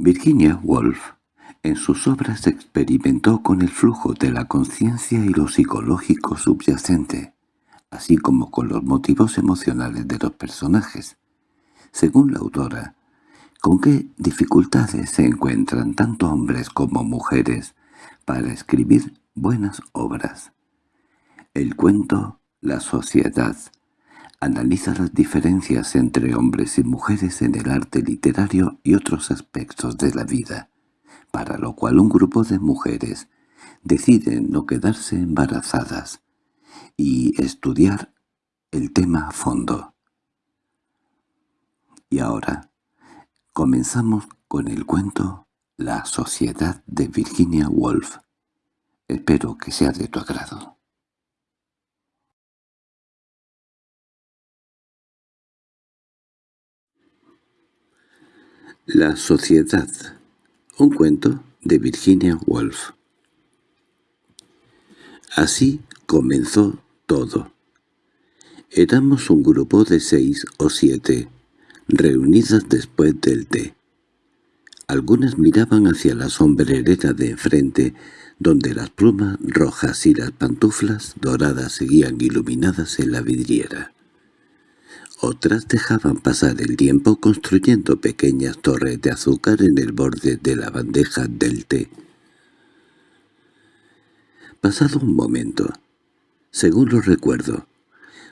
Virginia Woolf en sus obras experimentó con el flujo de la conciencia y lo psicológico subyacente, así como con los motivos emocionales de los personajes. Según la autora, ¿con qué dificultades se encuentran tanto hombres como mujeres para escribir buenas obras? El cuento, la sociedad, analiza las diferencias entre hombres y mujeres en el arte literario y otros aspectos de la vida, para lo cual un grupo de mujeres deciden no quedarse embarazadas y estudiar el tema a fondo. Y ahora comenzamos con el cuento La Sociedad de Virginia Woolf. Espero que sea de tu agrado. La Sociedad un cuento de Virginia Woolf. Así comenzó todo. Éramos un grupo de seis o siete, reunidas después del té. Algunas miraban hacia la sombrerera de enfrente, donde las plumas rojas y las pantuflas doradas seguían iluminadas en la vidriera. Otras dejaban pasar el tiempo construyendo pequeñas torres de azúcar en el borde de la bandeja del té. Pasado un momento, según lo recuerdo,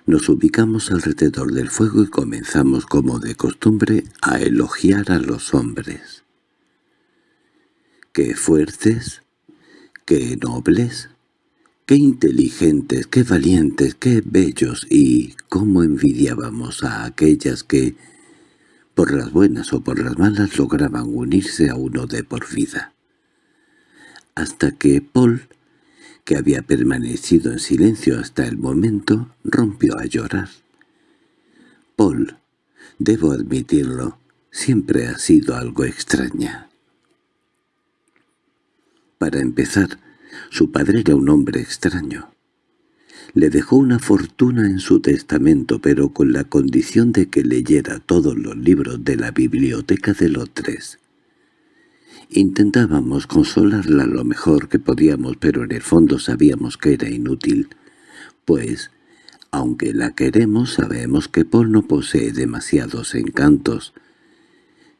nos ubicamos alrededor del fuego y comenzamos como de costumbre a elogiar a los hombres. ¡Qué fuertes! ¡Qué nobles! Qué inteligentes, qué valientes, qué bellos y cómo envidiábamos a aquellas que, por las buenas o por las malas, lograban unirse a uno de por vida. Hasta que Paul, que había permanecido en silencio hasta el momento, rompió a llorar. Paul, debo admitirlo, siempre ha sido algo extraña. Para empezar, su padre era un hombre extraño. Le dejó una fortuna en su testamento, pero con la condición de que leyera todos los libros de la biblioteca de los tres. Intentábamos consolarla lo mejor que podíamos, pero en el fondo sabíamos que era inútil, pues, aunque la queremos, sabemos que Paul no posee demasiados encantos.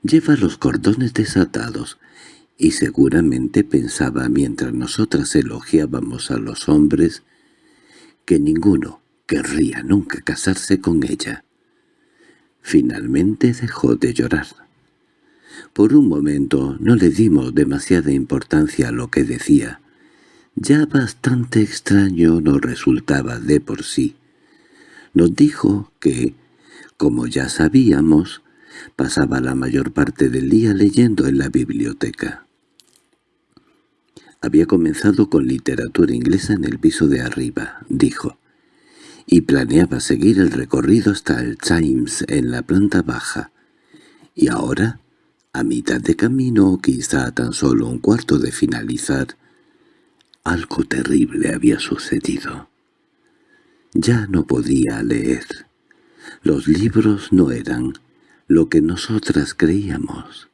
Lleva los cordones desatados, y seguramente pensaba mientras nosotras elogiábamos a los hombres que ninguno querría nunca casarse con ella. Finalmente dejó de llorar. Por un momento no le dimos demasiada importancia a lo que decía. Ya bastante extraño nos resultaba de por sí. Nos dijo que, como ya sabíamos, pasaba la mayor parte del día leyendo en la biblioteca. Había comenzado con literatura inglesa en el piso de arriba, dijo, y planeaba seguir el recorrido hasta el Times en la planta baja. Y ahora, a mitad de camino o quizá tan solo un cuarto de finalizar, algo terrible había sucedido. Ya no podía leer. Los libros no eran lo que nosotras creíamos.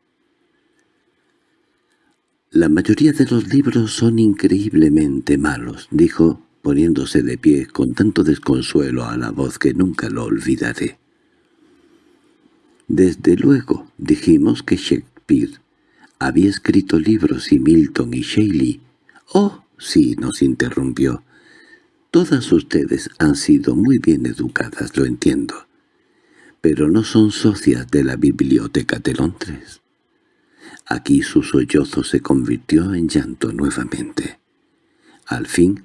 «La mayoría de los libros son increíblemente malos», dijo, poniéndose de pie con tanto desconsuelo a la voz que nunca lo olvidaré. Desde luego dijimos que Shakespeare había escrito libros y Milton y Shelley. «Oh, sí», nos interrumpió. «Todas ustedes han sido muy bien educadas, lo entiendo. Pero no son socias de la Biblioteca de Londres». Aquí su sollozo se convirtió en llanto nuevamente. Al fin,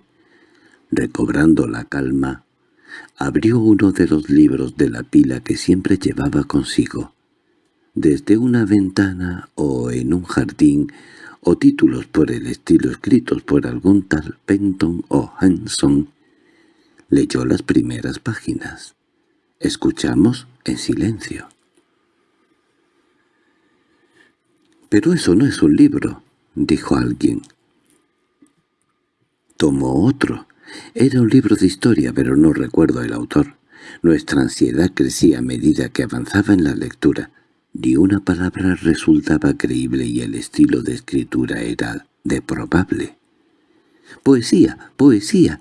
recobrando la calma, abrió uno de los libros de la pila que siempre llevaba consigo. Desde una ventana o en un jardín, o títulos por el estilo escritos por algún tal Penton o Hanson, leyó las primeras páginas. Escuchamos en silencio. «Pero eso no es un libro», dijo alguien. Tomó otro. Era un libro de historia, pero no recuerdo el autor. Nuestra ansiedad crecía a medida que avanzaba en la lectura. Ni una palabra resultaba creíble y el estilo de escritura era de probable. «¡Poesía! ¡Poesía!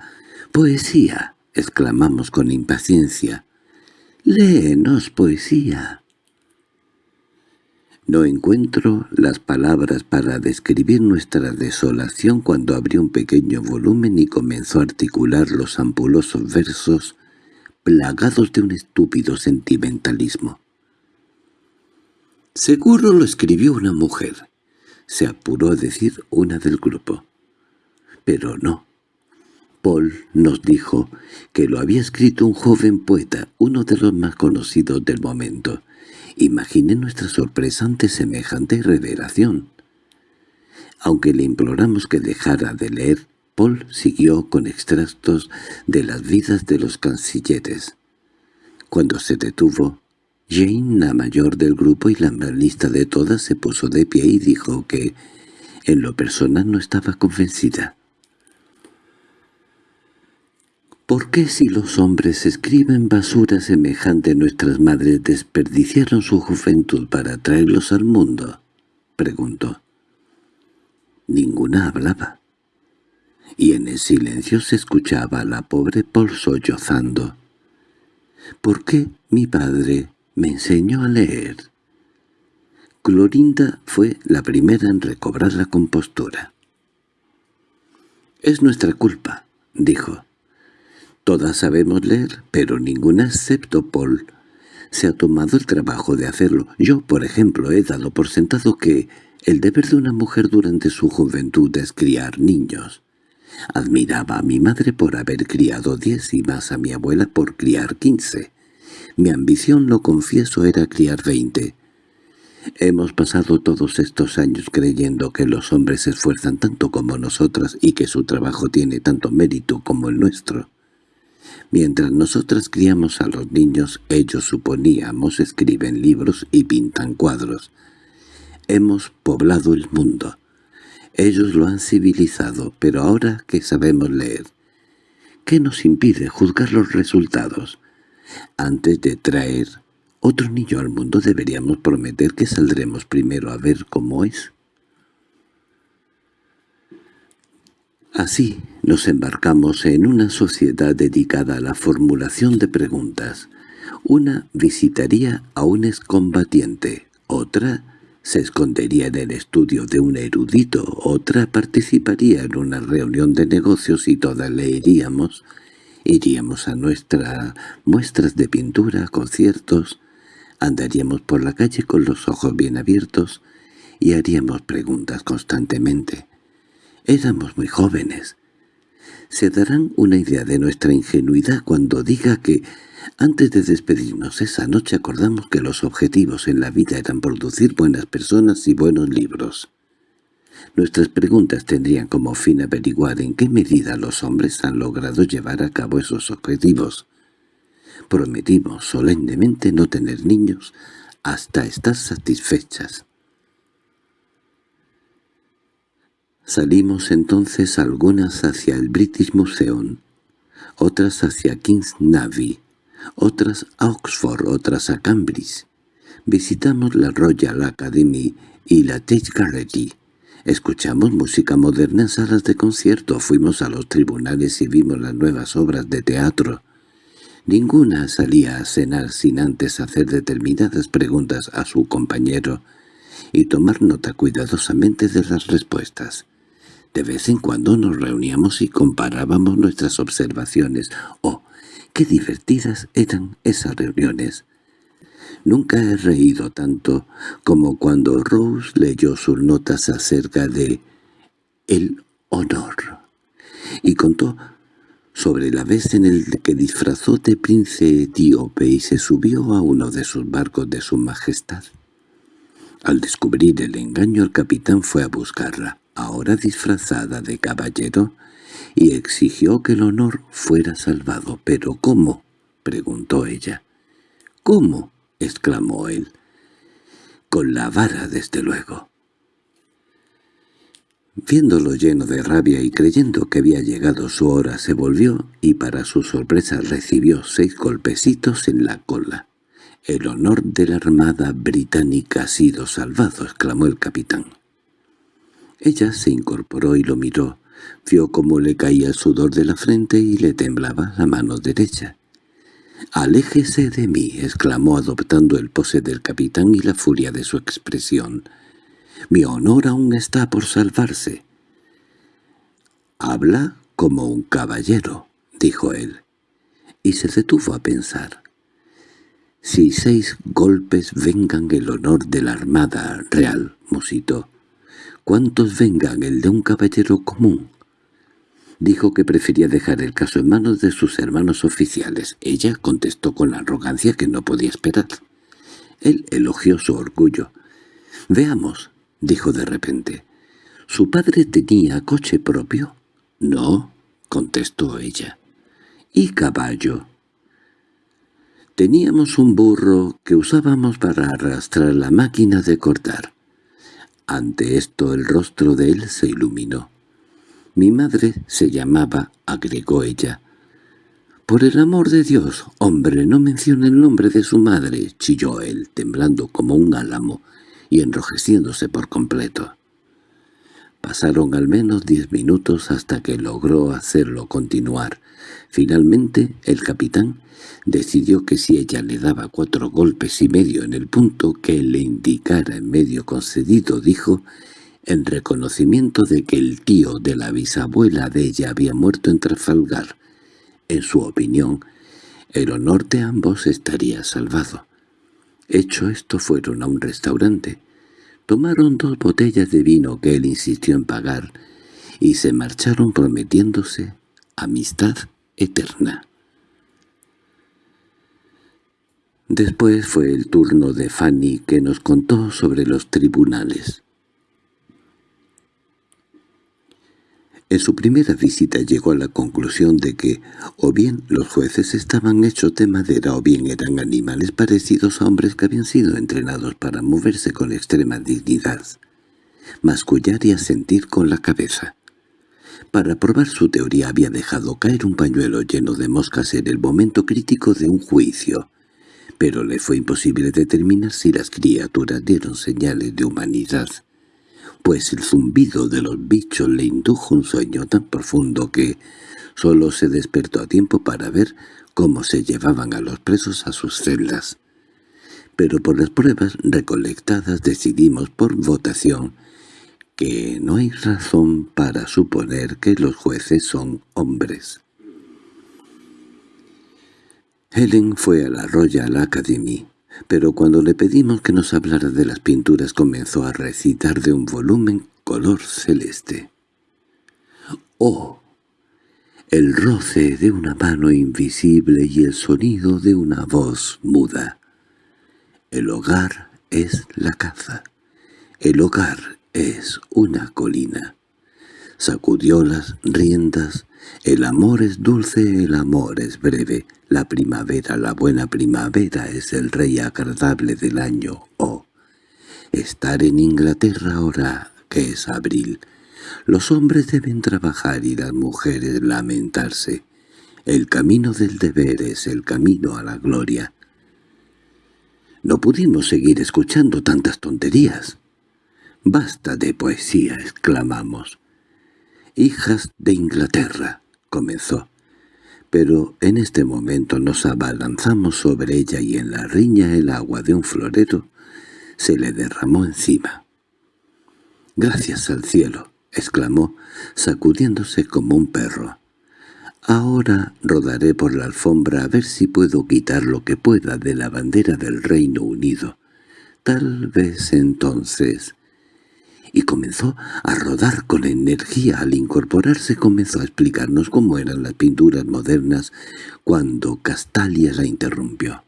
¡Poesía!» exclamamos con impaciencia. «¡Léenos poesía!» No encuentro las palabras para describir nuestra desolación cuando abrió un pequeño volumen y comenzó a articular los ampulosos versos plagados de un estúpido sentimentalismo. Seguro lo escribió una mujer, se apuró a decir una del grupo. Pero no. Paul nos dijo que lo había escrito un joven poeta, uno de los más conocidos del momento. Imaginé nuestra sorpresa ante semejante revelación. Aunque le imploramos que dejara de leer, Paul siguió con extractos de las vidas de los cancilleres. Cuando se detuvo, Jane, la mayor del grupo y la más lista de todas, se puso de pie y dijo que, en lo personal, no estaba convencida. ¿Por qué si los hombres escriben basura semejante nuestras madres desperdiciaron su juventud para traerlos al mundo? preguntó. Ninguna hablaba. Y en el silencio se escuchaba a la pobre Paul sollozando. ¿Por qué mi padre me enseñó a leer. Clorinda fue la primera en recobrar la compostura. «Es nuestra culpa», dijo. «Todas sabemos leer, pero ninguna excepto Paul se ha tomado el trabajo de hacerlo. Yo, por ejemplo, he dado por sentado que el deber de una mujer durante su juventud es criar niños. Admiraba a mi madre por haber criado diez y más a mi abuela por criar quince. Mi ambición, lo confieso, era criar veinte. Hemos pasado todos estos años creyendo que los hombres se esfuerzan tanto como nosotras y que su trabajo tiene tanto mérito como el nuestro. Mientras nosotras criamos a los niños, ellos suponíamos escriben libros y pintan cuadros. Hemos poblado el mundo. Ellos lo han civilizado, pero ahora que sabemos leer, ¿qué nos impide juzgar los resultados? Antes de traer otro niño al mundo deberíamos prometer que saldremos primero a ver cómo es. Así nos embarcamos en una sociedad dedicada a la formulación de preguntas. Una visitaría a un excombatiente, otra se escondería en el estudio de un erudito, otra participaría en una reunión de negocios y todas leeríamos Iríamos a nuestras muestras de pintura, conciertos, andaríamos por la calle con los ojos bien abiertos y haríamos preguntas constantemente. Éramos muy jóvenes. Se darán una idea de nuestra ingenuidad cuando diga que antes de despedirnos esa noche acordamos que los objetivos en la vida eran producir buenas personas y buenos libros. Nuestras preguntas tendrían como fin averiguar en qué medida los hombres han logrado llevar a cabo esos objetivos. Prometimos solemnemente no tener niños hasta estar satisfechas. Salimos entonces algunas hacia el British Museum, otras hacia King's Navy, otras a Oxford, otras a Cambridge. Visitamos la Royal Academy y la Tate Gallery. Escuchamos música moderna en salas de concierto, fuimos a los tribunales y vimos las nuevas obras de teatro. Ninguna salía a cenar sin antes hacer determinadas preguntas a su compañero y tomar nota cuidadosamente de las respuestas. De vez en cuando nos reuníamos y comparábamos nuestras observaciones. ¡Oh, qué divertidas eran esas reuniones! Nunca he reído tanto como cuando Rose leyó sus notas acerca de el honor y contó sobre la vez en el que disfrazó de príncipe etíope y se subió a uno de sus barcos de su majestad. Al descubrir el engaño el capitán fue a buscarla, ahora disfrazada de caballero, y exigió que el honor fuera salvado. —¿Pero cómo? —preguntó ella. —¿Cómo? —exclamó él. —Con la vara, desde luego. Viéndolo lleno de rabia y creyendo que había llegado su hora, se volvió y para su sorpresa recibió seis golpecitos en la cola. El honor de la armada británica ha sido salvado —exclamó el capitán. Ella se incorporó y lo miró. Vio cómo le caía el sudor de la frente y le temblaba la mano derecha. «¡Aléjese de mí!» exclamó adoptando el pose del capitán y la furia de su expresión. «Mi honor aún está por salvarse». «Habla como un caballero», dijo él, y se detuvo a pensar. «Si seis golpes vengan el honor de la Armada Real», musitó, «¿cuántos vengan el de un caballero común?» Dijo que prefería dejar el caso en manos de sus hermanos oficiales. Ella contestó con arrogancia que no podía esperar. Él elogió su orgullo. «Veamos», dijo de repente. «¿Su padre tenía coche propio?» «No», contestó ella. «¿Y caballo?» Teníamos un burro que usábamos para arrastrar la máquina de cortar. Ante esto el rostro de él se iluminó. Mi madre se llamaba, agregó ella. «Por el amor de Dios, hombre, no mencione el nombre de su madre», chilló él, temblando como un álamo y enrojeciéndose por completo. Pasaron al menos diez minutos hasta que logró hacerlo continuar. Finalmente, el capitán decidió que si ella le daba cuatro golpes y medio en el punto que le indicara en medio concedido, dijo, en reconocimiento de que el tío de la bisabuela de ella había muerto en Trafalgar. En su opinión, el honor de ambos estaría salvado. Hecho esto fueron a un restaurante. Tomaron dos botellas de vino que él insistió en pagar y se marcharon prometiéndose amistad eterna. Después fue el turno de Fanny que nos contó sobre los tribunales. En su primera visita llegó a la conclusión de que o bien los jueces estaban hechos de madera o bien eran animales parecidos a hombres que habían sido entrenados para moverse con extrema dignidad, mascullar y asentir con la cabeza. Para probar su teoría había dejado caer un pañuelo lleno de moscas en el momento crítico de un juicio, pero le fue imposible determinar si las criaturas dieron señales de humanidad pues el zumbido de los bichos le indujo un sueño tan profundo que solo se despertó a tiempo para ver cómo se llevaban a los presos a sus celdas. Pero por las pruebas recolectadas decidimos por votación que no hay razón para suponer que los jueces son hombres. Helen fue a la Royal Academy pero cuando le pedimos que nos hablara de las pinturas comenzó a recitar de un volumen color celeste. ¡Oh! El roce de una mano invisible y el sonido de una voz muda. El hogar es la caza. El hogar es una colina. Sacudió las riendas. El amor es dulce, el amor es breve. La primavera, la buena primavera, es el rey agradable del año. Oh, estar en Inglaterra ahora, que es abril. Los hombres deben trabajar y las mujeres lamentarse. El camino del deber es el camino a la gloria. No pudimos seguir escuchando tantas tonterías. «Basta de poesía», exclamamos. «Hijas de Inglaterra», comenzó pero en este momento nos abalanzamos sobre ella y en la riña el agua de un florero se le derramó encima. «Gracias al cielo», exclamó, sacudiéndose como un perro. «Ahora rodaré por la alfombra a ver si puedo quitar lo que pueda de la bandera del Reino Unido. Tal vez entonces y comenzó a rodar con energía. Al incorporarse comenzó a explicarnos cómo eran las pinturas modernas cuando Castalia la interrumpió.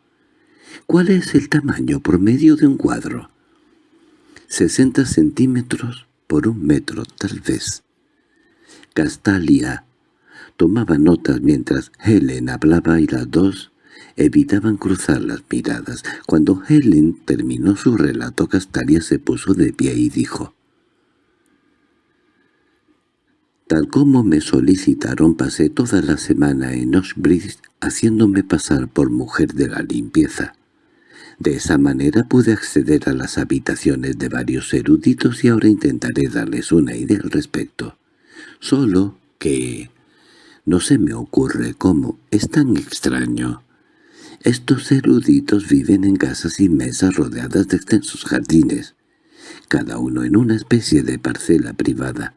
«¿Cuál es el tamaño promedio de un cuadro?» «Sesenta centímetros por un metro, tal vez». Castalia tomaba notas mientras Helen hablaba y las dos evitaban cruzar las miradas. Cuando Helen terminó su relato, Castalia se puso de pie y dijo, Tal como me solicitaron pasé toda la semana en Oxbridge haciéndome pasar por mujer de la limpieza. De esa manera pude acceder a las habitaciones de varios eruditos y ahora intentaré darles una idea al respecto. Solo que... no se me ocurre cómo es tan extraño. Estos eruditos viven en casas inmensas rodeadas de extensos jardines, cada uno en una especie de parcela privada.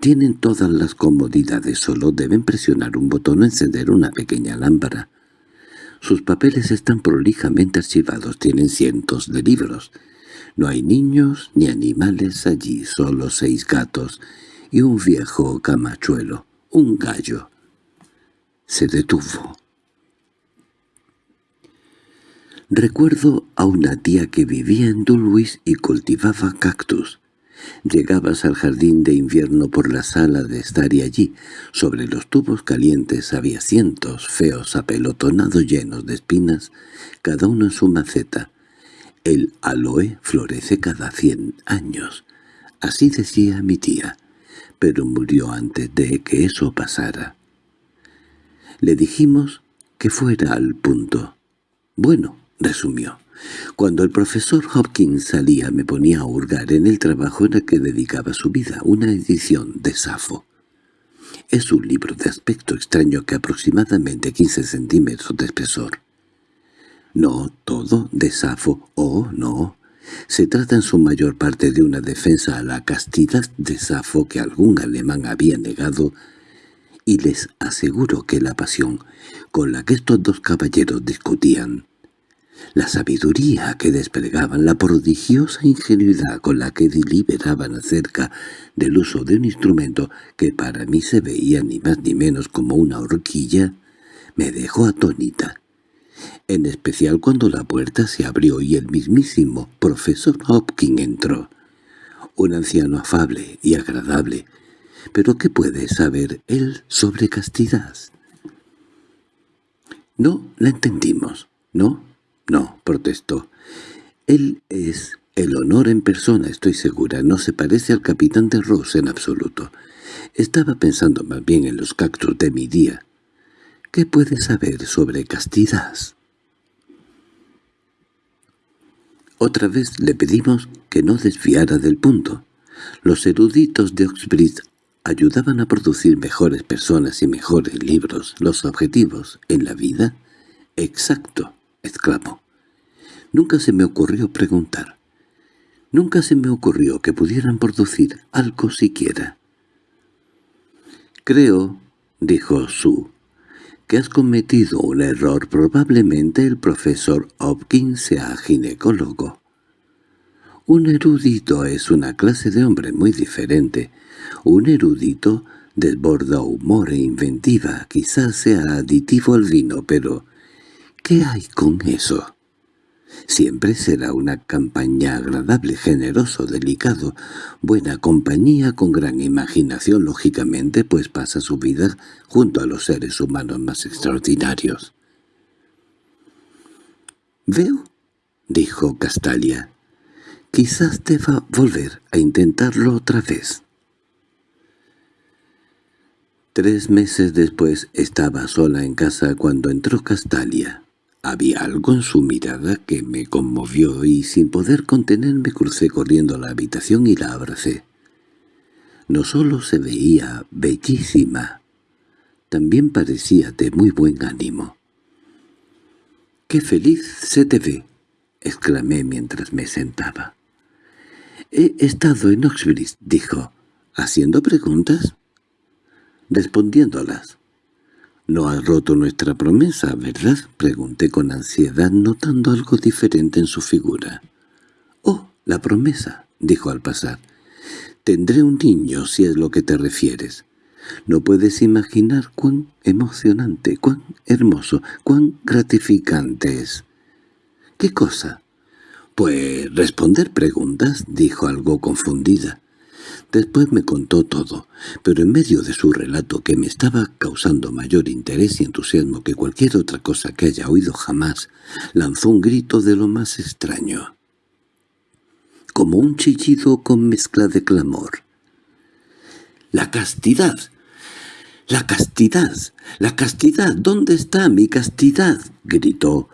Tienen todas las comodidades, solo deben presionar un botón o encender una pequeña lámpara. Sus papeles están prolijamente archivados, tienen cientos de libros. No hay niños ni animales allí, solo seis gatos y un viejo camachuelo, un gallo. Se detuvo. Recuerdo a una tía que vivía en Dulwich y cultivaba cactus. Llegabas al jardín de invierno por la sala de estar y allí, sobre los tubos calientes había cientos feos apelotonados llenos de espinas, cada uno en su maceta. El aloe florece cada cien años, así decía mi tía, pero murió antes de que eso pasara. Le dijimos que fuera al punto. Bueno, resumió. Cuando el profesor Hopkins salía me ponía a hurgar en el trabajo en el que dedicaba su vida, una edición de Safo. Es un libro de aspecto extraño que aproximadamente 15 centímetros de espesor. No todo de Safo, oh no. Se trata en su mayor parte de una defensa a la castidad de Safo que algún alemán había negado y les aseguro que la pasión con la que estos dos caballeros discutían la sabiduría que desplegaban, la prodigiosa ingenuidad con la que deliberaban acerca del uso de un instrumento que para mí se veía ni más ni menos como una horquilla, me dejó atónita. En especial cuando la puerta se abrió y el mismísimo profesor Hopkins entró. Un anciano afable y agradable. ¿Pero qué puede saber él sobre castidad? No la entendimos, ¿no? —No —protestó—. Él es el honor en persona, estoy segura. No se parece al capitán de Ross en absoluto. Estaba pensando más bien en los cactus de mi día. ¿Qué puede saber sobre castidad? Otra vez le pedimos que no desviara del punto. Los eruditos de Oxbridge ayudaban a producir mejores personas y mejores libros. Los objetivos en la vida. Exacto exclamó. Nunca se me ocurrió preguntar. Nunca se me ocurrió que pudieran producir algo siquiera. Creo, dijo Sue, que has cometido un error. Probablemente el profesor Hopkins sea ginecólogo. Un erudito es una clase de hombre muy diferente. Un erudito desborda humor e inventiva. Quizás sea aditivo al vino, pero ¿Qué hay con eso? Siempre será una campaña agradable, generoso, delicado, buena compañía con gran imaginación, lógicamente, pues pasa su vida junto a los seres humanos más extraordinarios. «Veo», dijo Castalia, «quizás deba volver a intentarlo otra vez». Tres meses después estaba sola en casa cuando entró Castalia. Había algo en su mirada que me conmovió y sin poder contenerme crucé corriendo a la habitación y la abracé. No solo se veía bellísima, también parecía de muy buen ánimo. —¡Qué feliz se te ve! —exclamé mientras me sentaba. —He estado en Oxbridge —dijo—, haciendo preguntas, respondiéndolas. —No has roto nuestra promesa, ¿verdad? —pregunté con ansiedad, notando algo diferente en su figura. —Oh, la promesa —dijo al pasar—. Tendré un niño, si es lo que te refieres. No puedes imaginar cuán emocionante, cuán hermoso, cuán gratificante es. —¿Qué cosa? —Pues responder preguntas —dijo algo confundida. Después me contó todo, pero en medio de su relato que me estaba causando mayor interés y entusiasmo que cualquier otra cosa que haya oído jamás, lanzó un grito de lo más extraño. Como un chillido con mezcla de clamor. —¡La castidad! ¡La castidad! ¡La castidad! ¿Dónde está mi castidad? —gritó.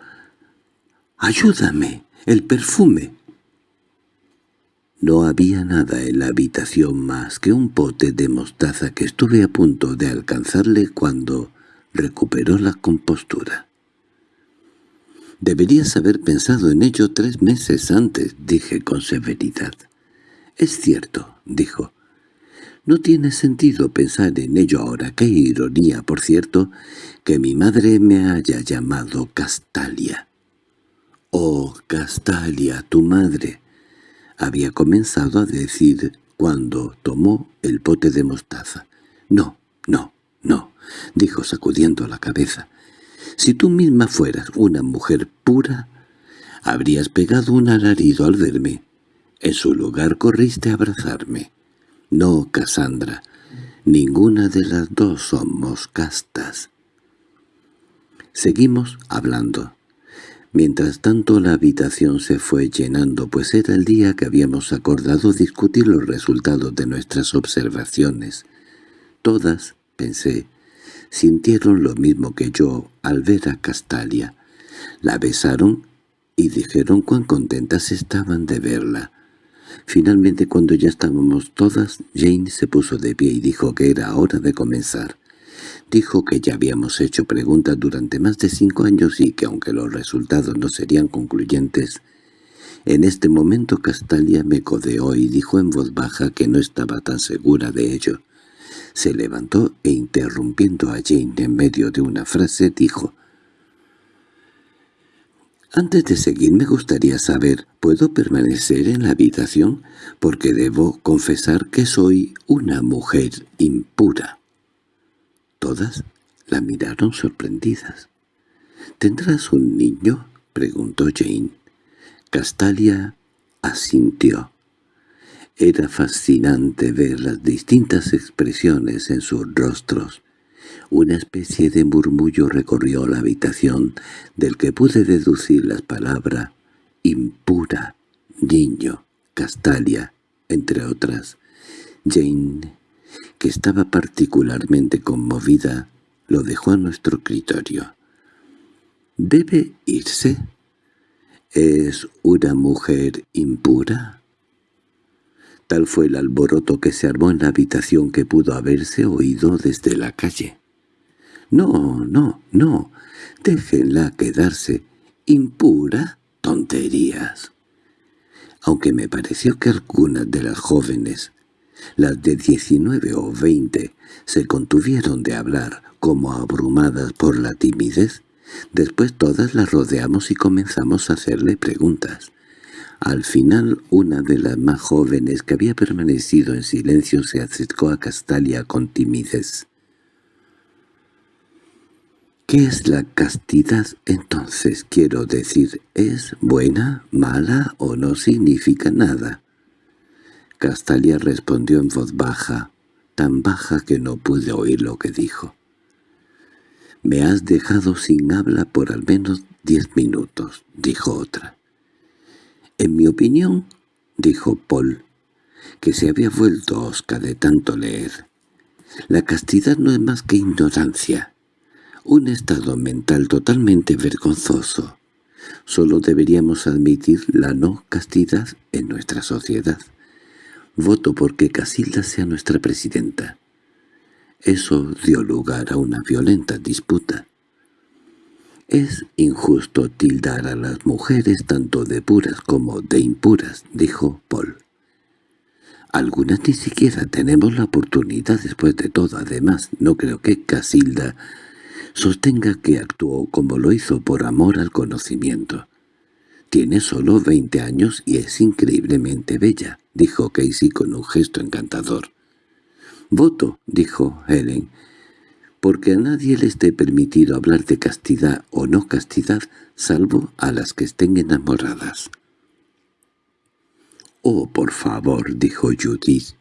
—¡Ayúdame! ¡El perfume! No había nada en la habitación más que un pote de mostaza que estuve a punto de alcanzarle cuando recuperó la compostura. «Deberías haber pensado en ello tres meses antes», dije con severidad. «Es cierto», dijo. «No tiene sentido pensar en ello ahora. Qué ironía, por cierto, que mi madre me haya llamado Castalia». «Oh, Castalia, tu madre», había comenzado a decir cuando tomó el pote de mostaza. «No, no, no», dijo sacudiendo la cabeza. «Si tú misma fueras una mujer pura, habrías pegado un alarido al verme. En su lugar corriste a abrazarme. No, Cassandra, ninguna de las dos somos castas». Seguimos hablando. Mientras tanto la habitación se fue llenando, pues era el día que habíamos acordado discutir los resultados de nuestras observaciones. Todas, pensé, sintieron lo mismo que yo al ver a Castalia. La besaron y dijeron cuán contentas estaban de verla. Finalmente, cuando ya estábamos todas, Jane se puso de pie y dijo que era hora de comenzar. Dijo que ya habíamos hecho preguntas durante más de cinco años y que aunque los resultados no serían concluyentes, en este momento Castalia me codeó y dijo en voz baja que no estaba tan segura de ello. Se levantó e interrumpiendo a Jane en medio de una frase dijo «Antes de seguir me gustaría saber, ¿puedo permanecer en la habitación? Porque debo confesar que soy una mujer impura». Todas la miraron sorprendidas. —¿Tendrás un niño? —preguntó Jane. Castalia asintió. Era fascinante ver las distintas expresiones en sus rostros. Una especie de murmullo recorrió la habitación, del que pude deducir las palabras «impura», «niño», «castalia», entre otras. Jane que estaba particularmente conmovida, lo dejó a nuestro criterio. —¿Debe irse? ¿Es una mujer impura? Tal fue el alboroto que se armó en la habitación que pudo haberse oído desde la calle. —No, no, no, déjenla quedarse. ¿Impura? Tonterías. Aunque me pareció que algunas de las jóvenes las de diecinueve o veinte se contuvieron de hablar, como abrumadas por la timidez. Después todas las rodeamos y comenzamos a hacerle preguntas. Al final una de las más jóvenes que había permanecido en silencio se acercó a Castalia con timidez. ¿Qué es la castidad entonces? Quiero decir, ¿es buena, mala o no significa nada? Castalia respondió en voz baja, tan baja que no pude oír lo que dijo. «Me has dejado sin habla por al menos diez minutos», dijo otra. «En mi opinión», dijo Paul, que se había vuelto osca de tanto leer, «la castidad no es más que ignorancia, un estado mental totalmente vergonzoso. Solo deberíamos admitir la no castidad en nuestra sociedad». Voto porque Casilda sea nuestra presidenta. Eso dio lugar a una violenta disputa. «Es injusto tildar a las mujeres tanto de puras como de impuras», dijo Paul. «Algunas ni siquiera tenemos la oportunidad después de todo. Además, no creo que Casilda sostenga que actuó como lo hizo por amor al conocimiento. Tiene solo veinte años y es increíblemente bella —dijo Casey con un gesto encantador. —Voto —dijo Helen—, porque a nadie le esté permitido hablar de castidad o no castidad, salvo a las que estén enamoradas. —Oh, por favor —dijo Judith,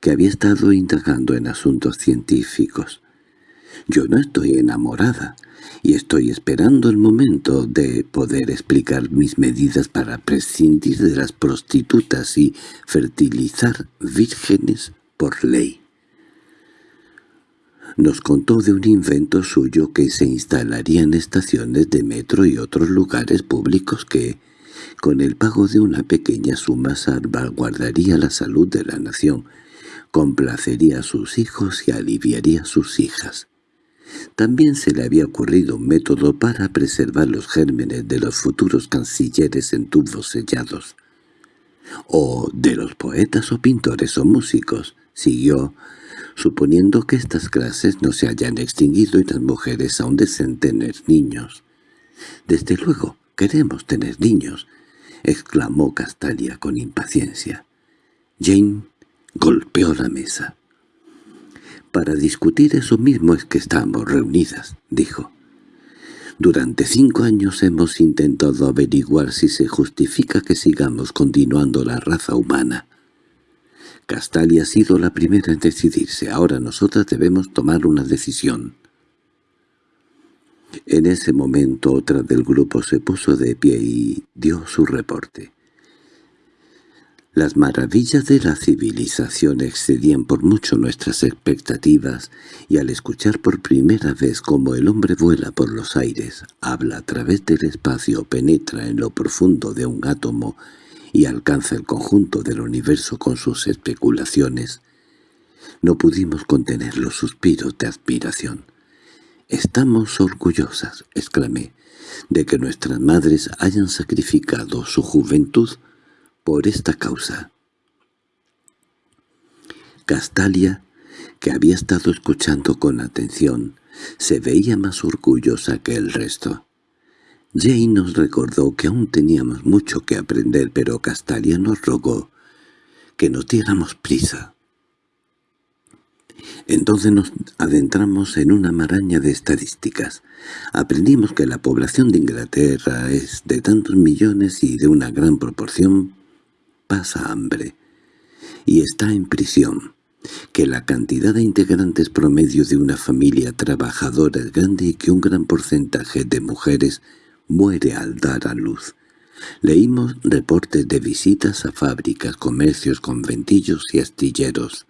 que había estado indagando en asuntos científicos—, yo no estoy enamorada, y estoy esperando el momento de poder explicar mis medidas para prescindir de las prostitutas y fertilizar vírgenes por ley. nos contó de un invento suyo que se instalaría en estaciones de metro y otros lugares públicos que, con el pago de una pequeña suma, salvaguardaría la salud de la nación, complacería a sus hijos y aliviaría a sus hijas. También se le había ocurrido un método para preservar los gérmenes de los futuros cancilleres en tubos sellados. O de los poetas o pintores o músicos, siguió, suponiendo que estas clases no se hayan extinguido y las mujeres aún deseen tener niños. «Desde luego, queremos tener niños», exclamó Castalia con impaciencia. Jane golpeó la mesa. «Para discutir eso mismo es que estamos reunidas», dijo. «Durante cinco años hemos intentado averiguar si se justifica que sigamos continuando la raza humana. Castalia ha sido la primera en decidirse. Ahora nosotras debemos tomar una decisión». En ese momento otra del grupo se puso de pie y dio su reporte. Las maravillas de la civilización excedían por mucho nuestras expectativas, y al escuchar por primera vez cómo el hombre vuela por los aires, habla a través del espacio, penetra en lo profundo de un átomo y alcanza el conjunto del universo con sus especulaciones, no pudimos contener los suspiros de admiración. «Estamos orgullosas», exclamé, «de que nuestras madres hayan sacrificado su juventud por esta causa. Castalia, que había estado escuchando con atención, se veía más orgullosa que el resto. Jane nos recordó que aún teníamos mucho que aprender, pero Castalia nos rogó que nos diéramos prisa. Entonces nos adentramos en una maraña de estadísticas. Aprendimos que la población de Inglaterra es de tantos millones y de una gran proporción pasa hambre y está en prisión, que la cantidad de integrantes promedio de una familia trabajadora es grande y que un gran porcentaje de mujeres muere al dar a luz. Leímos reportes de visitas a fábricas, comercios, conventillos y astilleros,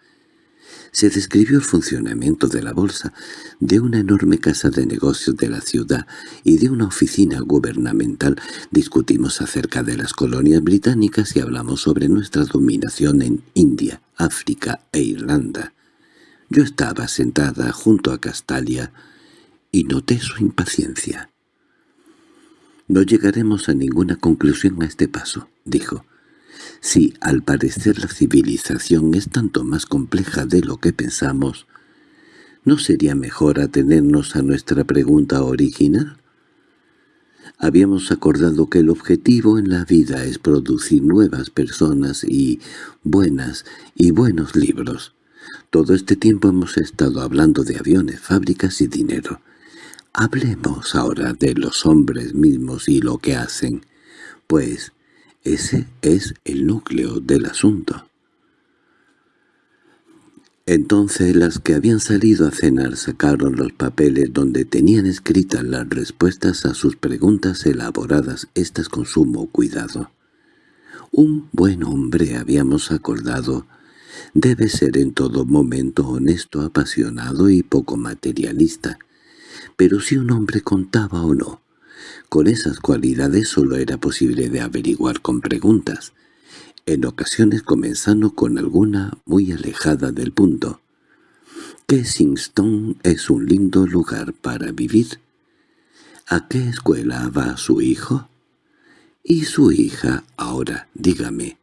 se describió el funcionamiento de la bolsa, de una enorme casa de negocios de la ciudad y de una oficina gubernamental. Discutimos acerca de las colonias británicas y hablamos sobre nuestra dominación en India, África e Irlanda. Yo estaba sentada junto a Castalia y noté su impaciencia. «No llegaremos a ninguna conclusión a este paso», dijo. Si al parecer la civilización es tanto más compleja de lo que pensamos, ¿no sería mejor atenernos a nuestra pregunta original? Habíamos acordado que el objetivo en la vida es producir nuevas personas y buenas y buenos libros. Todo este tiempo hemos estado hablando de aviones, fábricas y dinero. Hablemos ahora de los hombres mismos y lo que hacen, pues ese es el núcleo del asunto. Entonces las que habían salido a cenar sacaron los papeles donde tenían escritas las respuestas a sus preguntas elaboradas, estas con sumo cuidado. Un buen hombre, habíamos acordado, debe ser en todo momento honesto, apasionado y poco materialista. Pero si un hombre contaba o no, con esas cualidades solo era posible de averiguar con preguntas, en ocasiones comenzando con alguna muy alejada del punto. ¿Kensington es un lindo lugar para vivir? ¿A qué escuela va su hijo? Y su hija, ahora, dígame,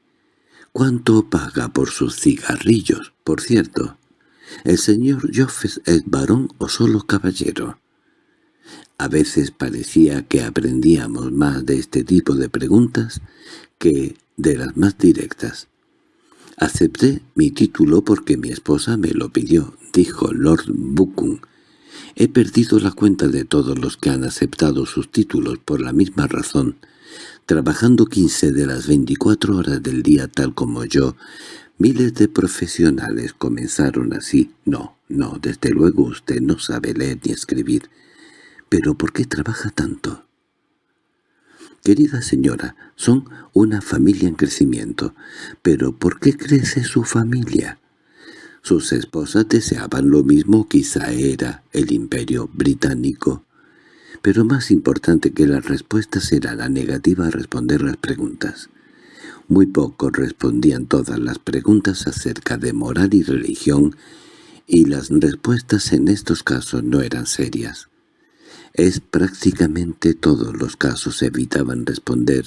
¿cuánto paga por sus cigarrillos, por cierto? ¿El señor Joffes es varón o solo caballero? A veces parecía que aprendíamos más de este tipo de preguntas que de las más directas. «Acepté mi título porque mi esposa me lo pidió», dijo Lord Buchan. «He perdido la cuenta de todos los que han aceptado sus títulos por la misma razón. Trabajando quince de las veinticuatro horas del día tal como yo, miles de profesionales comenzaron así. No, no, desde luego usted no sabe leer ni escribir. —¿Pero por qué trabaja tanto? Querida señora, son una familia en crecimiento. ¿Pero por qué crece su familia? Sus esposas deseaban lo mismo, quizá era el imperio británico. Pero más importante que las respuestas era la negativa a responder las preguntas. Muy pocos respondían todas las preguntas acerca de moral y religión, y las respuestas en estos casos no eran serias. Es prácticamente todos los casos evitaban responder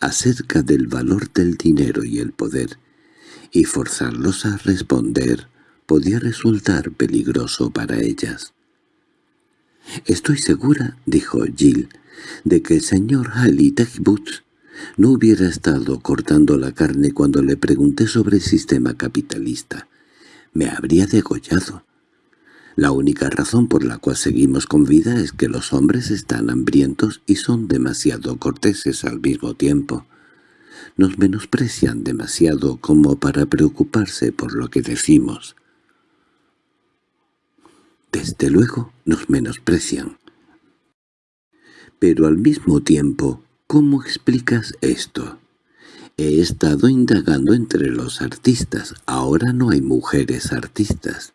acerca del valor del dinero y el poder, y forzarlos a responder podía resultar peligroso para ellas. «Estoy segura», dijo Jill, «de que el señor Halley no hubiera estado cortando la carne cuando le pregunté sobre el sistema capitalista. Me habría degollado. La única razón por la cual seguimos con vida es que los hombres están hambrientos y son demasiado corteses al mismo tiempo. Nos menosprecian demasiado como para preocuparse por lo que decimos. Desde luego nos menosprecian. Pero al mismo tiempo, ¿cómo explicas esto? He estado indagando entre los artistas. Ahora no hay mujeres artistas.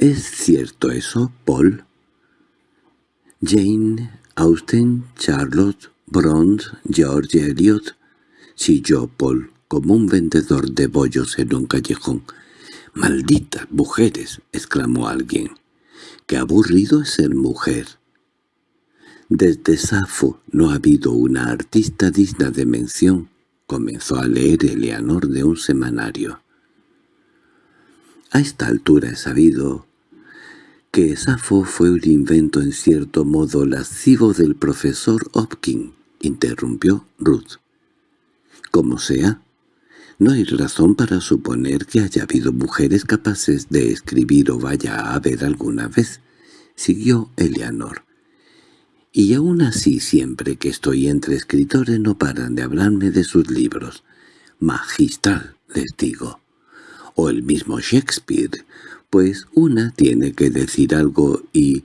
¿Es cierto eso, Paul? Jane Austen, Charlotte, Bronze, George Eliot, chilló Paul como un vendedor de bollos en un callejón. —¡Malditas mujeres! —exclamó alguien. —¡Qué aburrido es ser mujer! Desde Safo no ha habido una artista digna de mención. Comenzó a leer Eleanor de un semanario. A esta altura he sabido que Safo fue un invento en cierto modo lascivo del profesor Hopkins, interrumpió Ruth. Como sea, no hay razón para suponer que haya habido mujeres capaces de escribir o vaya a haber alguna vez, siguió Eleanor. Y aún así siempre que estoy entre escritores no paran de hablarme de sus libros. Magistral, les digo. O el mismo Shakespeare, pues una tiene que decir algo y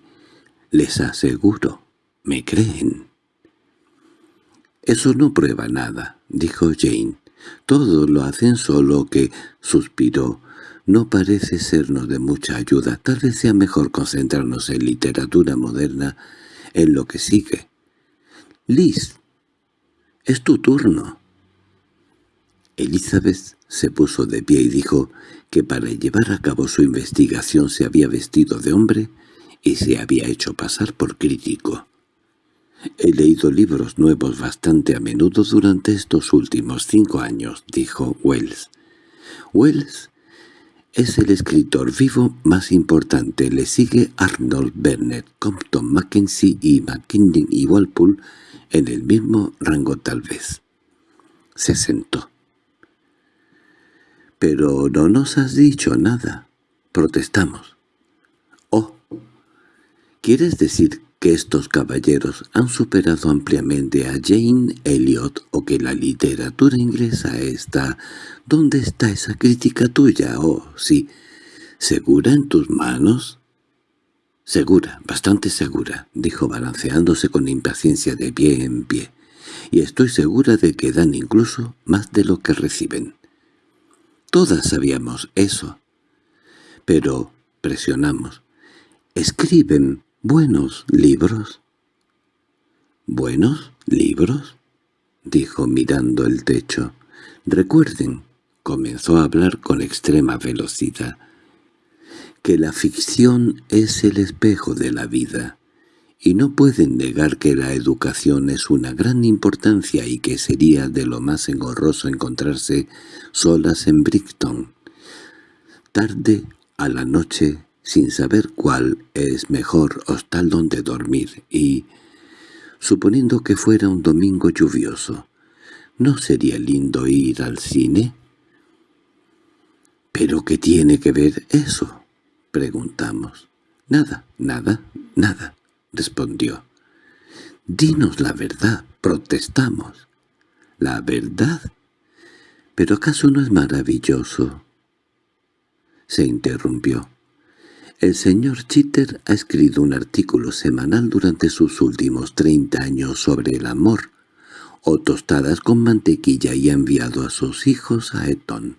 les aseguro, me creen. —Eso no prueba nada —dijo Jane—. Todos lo hacen solo que —suspiró—. No parece sernos de mucha ayuda. Tal vez sea mejor concentrarnos en literatura moderna en lo que sigue. —Liz, es tu turno. Elizabeth se puso de pie y dijo que para llevar a cabo su investigación se había vestido de hombre y se había hecho pasar por crítico. «He leído libros nuevos bastante a menudo durante estos últimos cinco años», dijo Wells. «Wells es el escritor vivo más importante. Le sigue Arnold Bennett, Compton Mackenzie y McKinley y Walpole en el mismo rango tal vez». Se sentó. —Pero no nos has dicho nada. Protestamos. —Oh, ¿quieres decir que estos caballeros han superado ampliamente a Jane Elliot o que la literatura inglesa está... ¿Dónde está esa crítica tuya? Oh, sí. ¿Segura en tus manos? —Segura, bastante segura —dijo balanceándose con impaciencia de pie en pie—, y estoy segura de que dan incluso más de lo que reciben. Todas sabíamos eso. Pero presionamos. ¿Escriben buenos libros? ¿Buenos libros? dijo mirando el techo. Recuerden, comenzó a hablar con extrema velocidad, que la ficción es el espejo de la vida y no pueden negar que la educación es una gran importancia y que sería de lo más engorroso encontrarse solas en Brighton. Tarde a la noche, sin saber cuál es mejor hostal donde dormir, y, suponiendo que fuera un domingo lluvioso, ¿no sería lindo ir al cine? —¿Pero qué tiene que ver eso? —preguntamos. —Nada, nada, nada respondió. «Dinos la verdad», protestamos. «¿La verdad? ¿Pero acaso no es maravilloso?» Se interrumpió. El señor Chitter ha escrito un artículo semanal durante sus últimos treinta años sobre el amor, o tostadas con mantequilla y ha enviado a sus hijos a Eton.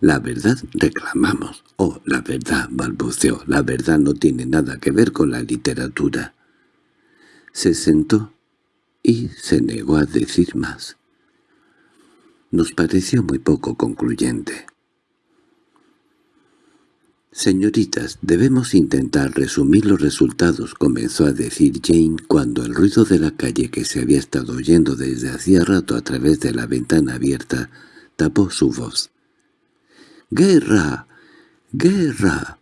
La verdad reclamamos. Oh, la verdad, balbuceó. La verdad no tiene nada que ver con la literatura. Se sentó y se negó a decir más. Nos pareció muy poco concluyente. «Señoritas, debemos intentar resumir los resultados», comenzó a decir Jane cuando el ruido de la calle que se había estado oyendo desde hacía rato a través de la ventana abierta tapó su voz. «¡Guerra! ¡Guerra!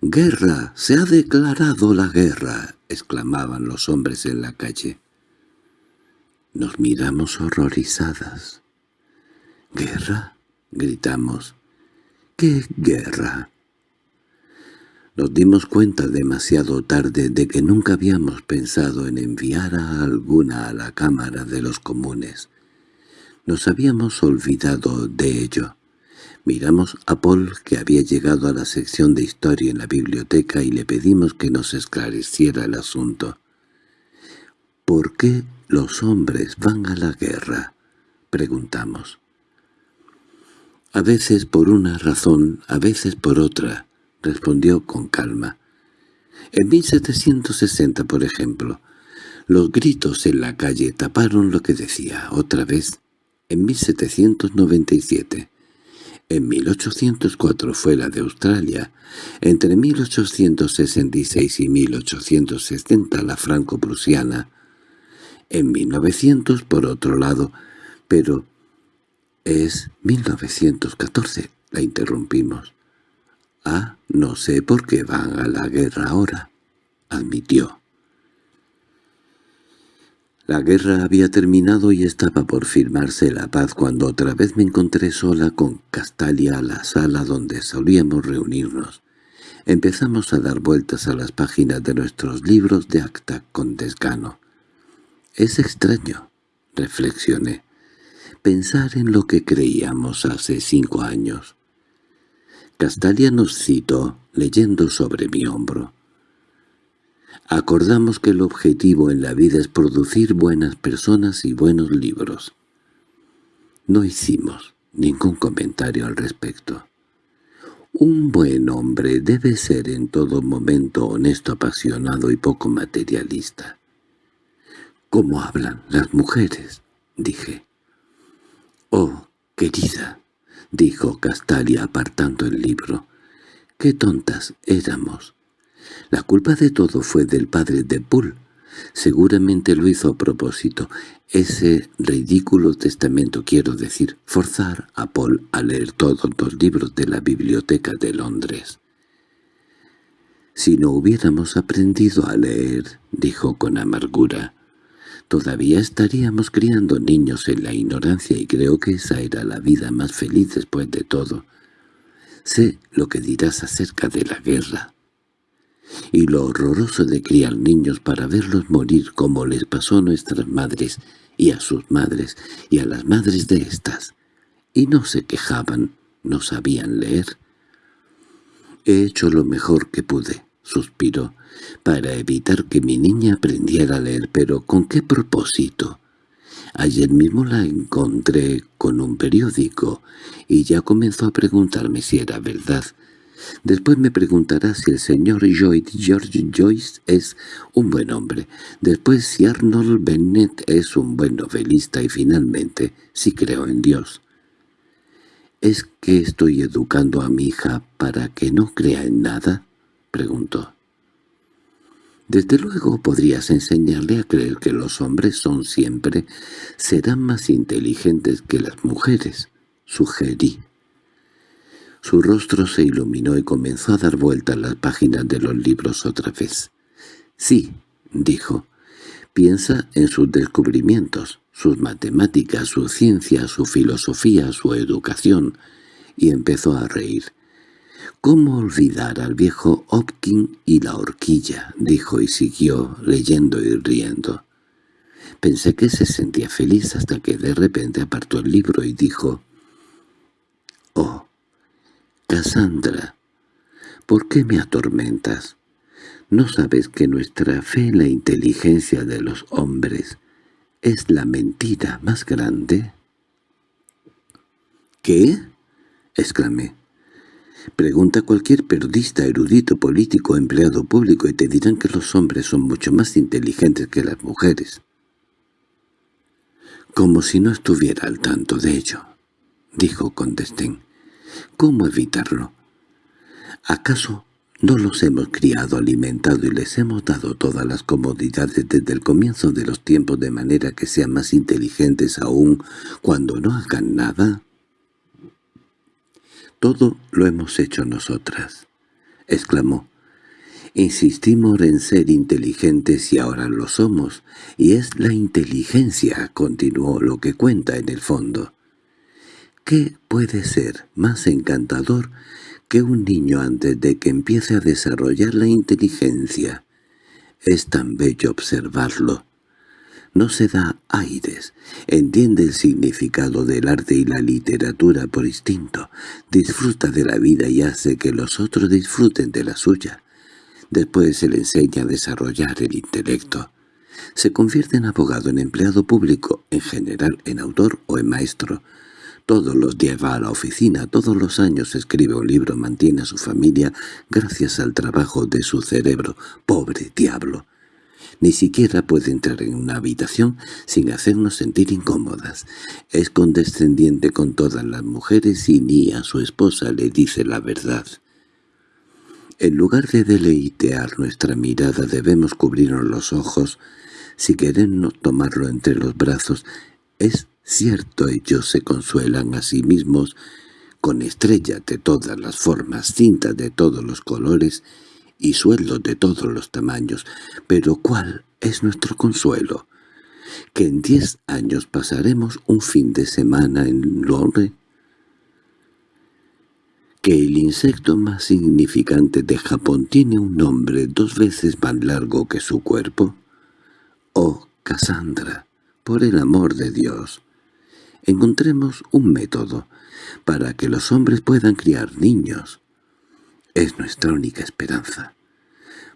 ¡Guerra! ¡Se ha declarado la guerra!» exclamaban los hombres en la calle. Nos miramos horrorizadas. «¿Guerra?» gritamos. «¿Qué guerra?» Nos dimos cuenta demasiado tarde de que nunca habíamos pensado en enviar a alguna a la Cámara de los Comunes. Nos habíamos olvidado de ello. Miramos a Paul, que había llegado a la sección de historia en la biblioteca, y le pedimos que nos esclareciera el asunto. «¿Por qué los hombres van a la guerra?» preguntamos. «A veces por una razón, a veces por otra» respondió con calma. En 1760, por ejemplo, los gritos en la calle taparon lo que decía otra vez. En 1797, en 1804 fue la de Australia, entre 1866 y 1860 la franco-prusiana, en 1900 por otro lado, pero es 1914, la interrumpimos. «Ah, no sé por qué van a la guerra ahora», admitió. La guerra había terminado y estaba por firmarse la paz cuando otra vez me encontré sola con Castalia a la sala donde solíamos reunirnos. Empezamos a dar vueltas a las páginas de nuestros libros de acta con desgano. «Es extraño», reflexioné, «pensar en lo que creíamos hace cinco años». Castalia nos citó, leyendo sobre mi hombro. Acordamos que el objetivo en la vida es producir buenas personas y buenos libros. No hicimos ningún comentario al respecto. Un buen hombre debe ser en todo momento honesto, apasionado y poco materialista. —¿Cómo hablan las mujeres? —dije. —Oh, querida, —dijo Castalia apartando el libro. —¡Qué tontas éramos! La culpa de todo fue del padre de Bull. Seguramente lo hizo a propósito. Ese ridículo testamento, quiero decir, forzar a Paul a leer todos los libros de la biblioteca de Londres. «Si no hubiéramos aprendido a leer», dijo con amargura, Todavía estaríamos criando niños en la ignorancia y creo que esa era la vida más feliz después de todo. Sé lo que dirás acerca de la guerra y lo horroroso de criar niños para verlos morir como les pasó a nuestras madres y a sus madres y a las madres de éstas. Y no se quejaban, no sabían leer. He hecho lo mejor que pude suspiró, para evitar que mi niña aprendiera a leer, pero ¿con qué propósito? Ayer mismo la encontré con un periódico y ya comenzó a preguntarme si era verdad. Después me preguntará si el señor George Joyce es un buen hombre, después si Arnold Bennett es un buen novelista y finalmente si creo en Dios. ¿Es que estoy educando a mi hija para que no crea en nada? preguntó. Desde luego podrías enseñarle a creer que los hombres son siempre, serán más inteligentes que las mujeres, sugerí. Su rostro se iluminó y comenzó a dar vueltas las páginas de los libros otra vez. «Sí», dijo, «piensa en sus descubrimientos, sus matemáticas, su ciencia, su filosofía, su educación», y empezó a reír. —¿Cómo olvidar al viejo Hopkins y la horquilla? —dijo y siguió leyendo y riendo. Pensé que se sentía feliz hasta que de repente apartó el libro y dijo «Oh, Cassandra, ¿por qué me atormentas? ¿No sabes que nuestra fe en la inteligencia de los hombres es la mentira más grande?» ¿Qué? —exclamé. Pregunta a cualquier periodista, erudito, político, empleado público y te dirán que los hombres son mucho más inteligentes que las mujeres. Como si no estuviera al tanto de ello, dijo con. ¿Cómo evitarlo? ¿Acaso no los hemos criado, alimentado y les hemos dado todas las comodidades desde el comienzo de los tiempos de manera que sean más inteligentes aún cuando no hagan nada? Todo lo hemos hecho nosotras, exclamó. Insistimos en ser inteligentes y ahora lo somos, y es la inteligencia, continuó, lo que cuenta en el fondo. ¿Qué puede ser más encantador que un niño antes de que empiece a desarrollar la inteligencia? Es tan bello observarlo, no se da aires, entiende el significado del arte y la literatura por instinto, disfruta de la vida y hace que los otros disfruten de la suya. Después se le enseña a desarrollar el intelecto. Se convierte en abogado, en empleado público, en general, en autor o en maestro. Todos los días va a la oficina, todos los años escribe un libro, mantiene a su familia gracias al trabajo de su cerebro. ¡Pobre diablo! Ni siquiera puede entrar en una habitación sin hacernos sentir incómodas. Es condescendiente con todas las mujeres y ni a su esposa le dice la verdad. En lugar de deleitear nuestra mirada debemos cubrirnos los ojos. Si queremos tomarlo entre los brazos, es cierto ellos se consuelan a sí mismos con estrellas de todas las formas, cintas de todos los colores y sueldos de todos los tamaños. Pero ¿cuál es nuestro consuelo? Que en diez años pasaremos un fin de semana en Londres. Que el insecto más significante de Japón tiene un nombre dos veces más largo que su cuerpo. Oh, Cassandra, por el amor de Dios, encontremos un método para que los hombres puedan criar niños. Es nuestra única esperanza.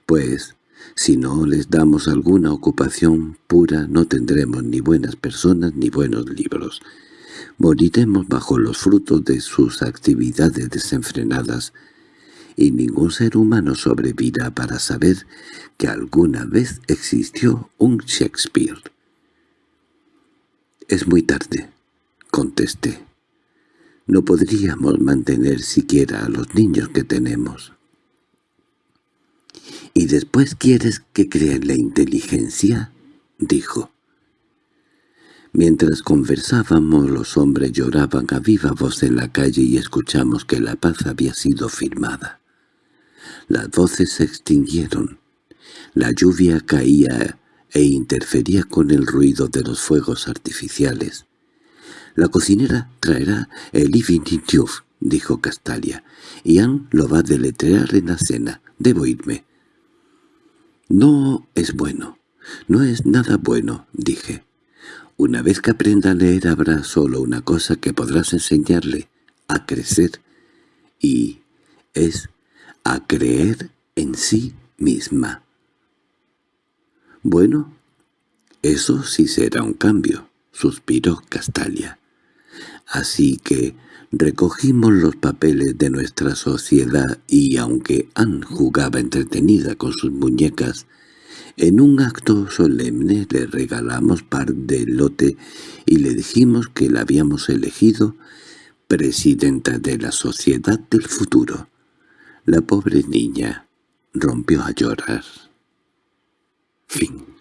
Pues, si no les damos alguna ocupación pura, no tendremos ni buenas personas ni buenos libros. Moriremos bajo los frutos de sus actividades desenfrenadas, y ningún ser humano sobrevivirá para saber que alguna vez existió un Shakespeare. «Es muy tarde», contesté. No podríamos mantener siquiera a los niños que tenemos. —¿Y después quieres que creen la inteligencia? —dijo. Mientras conversábamos los hombres lloraban a viva voz en la calle y escuchamos que la paz había sido firmada. Las voces se extinguieron. La lluvia caía e interfería con el ruido de los fuegos artificiales. «La cocinera traerá el Evening dijo Castalia. «Ian lo va a deletrear en la cena. Debo irme». «No es bueno. No es nada bueno», dije. «Una vez que aprenda a leer habrá solo una cosa que podrás enseñarle, a crecer. Y es a creer en sí misma». «Bueno, eso sí será un cambio», suspiró Castalia. Así que recogimos los papeles de nuestra sociedad y aunque Anne jugaba entretenida con sus muñecas, en un acto solemne le regalamos par de lote y le dijimos que la habíamos elegido presidenta de la sociedad del futuro. La pobre niña rompió a llorar. Fin